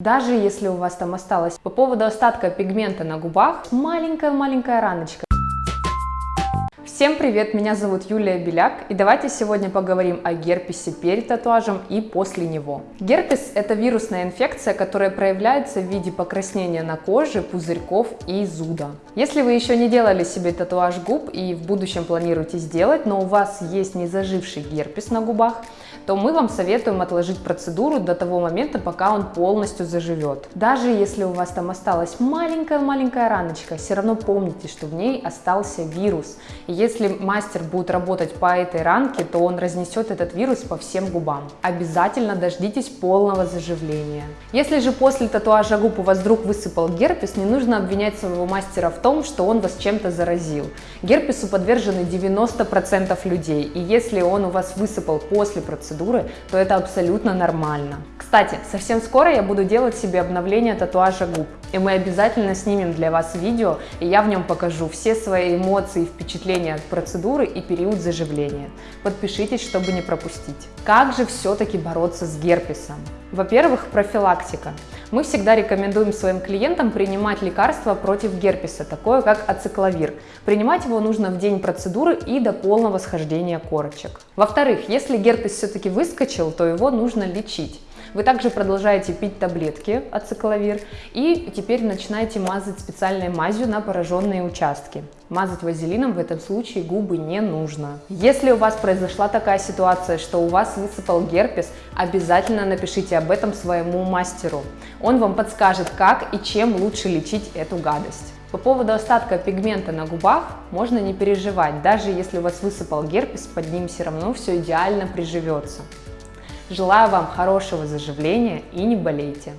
Даже если у вас там осталось по поводу остатка пигмента на губах маленькая-маленькая раночка. Всем привет, меня зовут Юлия Беляк, и давайте сегодня поговорим о герпесе перед татуажем и после него. Герпес – это вирусная инфекция, которая проявляется в виде покраснения на коже, пузырьков и зуда. Если вы еще не делали себе татуаж губ и в будущем планируете сделать, но у вас есть незаживший герпес на губах, то мы вам советуем отложить процедуру до того момента, пока он полностью заживет. Даже если у вас там осталась маленькая-маленькая раночка, все равно помните, что в ней остался вирус. И если мастер будет работать по этой ранке, то он разнесет этот вирус по всем губам. Обязательно дождитесь полного заживления. Если же после татуажа губ у вас вдруг высыпал герпес, не нужно обвинять своего мастера в том, что он вас чем-то заразил. Герпесу подвержены 90% людей, и если он у вас высыпал после процедуры, то это абсолютно нормально. Кстати, совсем скоро я буду делать себе обновление татуажа губ, и мы обязательно снимем для вас видео, и я в нем покажу все свои эмоции и впечатления от процедуры и период заживления. Подпишитесь, чтобы не пропустить. Как же все-таки бороться с герпесом? Во-первых, профилактика. Мы всегда рекомендуем своим клиентам принимать лекарства против герпеса, такое как ацикловир. Принимать его нужно в день процедуры и до полного схождения корочек. Во-вторых, если герпес все-таки выскочил, то его нужно лечить. Вы также продолжаете пить таблетки ацикловир и теперь начинаете мазать специальной мазью на пораженные участки. Мазать вазелином в этом случае губы не нужно. Если у вас произошла такая ситуация, что у вас высыпал герпес, обязательно напишите об этом своему мастеру. Он вам подскажет, как и чем лучше лечить эту гадость. По поводу остатка пигмента на губах можно не переживать, даже если у вас высыпал герпес, под ним все равно все идеально приживется. Желаю вам хорошего заживления и не болейте!